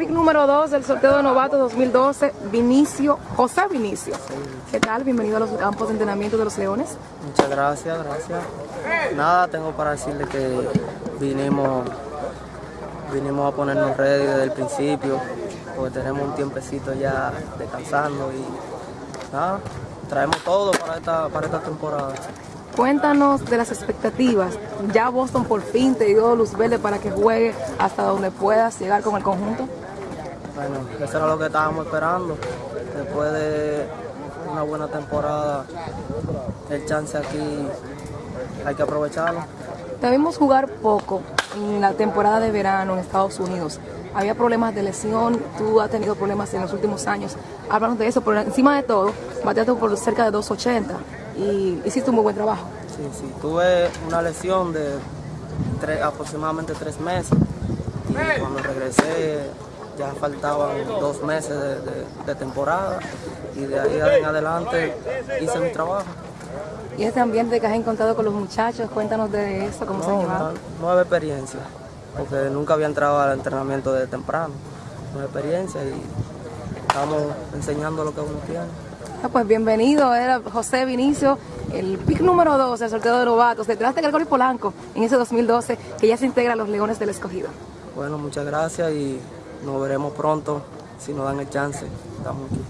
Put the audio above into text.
Pick número 2 del sorteo de novato 2012, Vinicio, José Vinicio. ¿Qué tal? Bienvenido a los campos de entrenamiento de los Leones. Muchas gracias, gracias. Nada, tengo para decirle que vinimos, vinimos a ponernos ready desde el principio, porque tenemos un tiempecito ya descansando y nada, traemos todo para esta, para esta temporada. Cuéntanos de las expectativas. Ya Boston por fin te dio luz verde para que juegue hasta donde puedas llegar con el conjunto. Bueno, eso era lo que estábamos esperando. Después de una buena temporada, el chance aquí hay que aprovecharlo. Te vimos jugar poco en la temporada de verano en Estados Unidos. Había problemas de lesión, tú has tenido problemas en los últimos años. Háblanos de eso, pero encima de todo, bateaste por cerca de 280 y hiciste un muy buen trabajo. Sí, sí, tuve una lesión de tres- aproximadamente tres meses y cuando regresé ya faltaban dos meses de, de- de temporada y de ahí en adelante hice mi trabajo. Y este ambiente que has encontrado con los muchachos, cuéntanos de eso, cómo se han No, llevado. nueva experiencia, porque nunca había entrado al entrenamiento de temprano. Nueva experiencia y estamos enseñando lo que uno tiene. Ah, pues bienvenido, era José Vinicio, el pick número 2 del sorteo de novatos, detrás de Gregorio Polanco, en ese 2012, que ya se integra a los Leones del Escogido. Bueno, muchas gracias y nos veremos pronto, si nos dan el chance. Estamos aquí.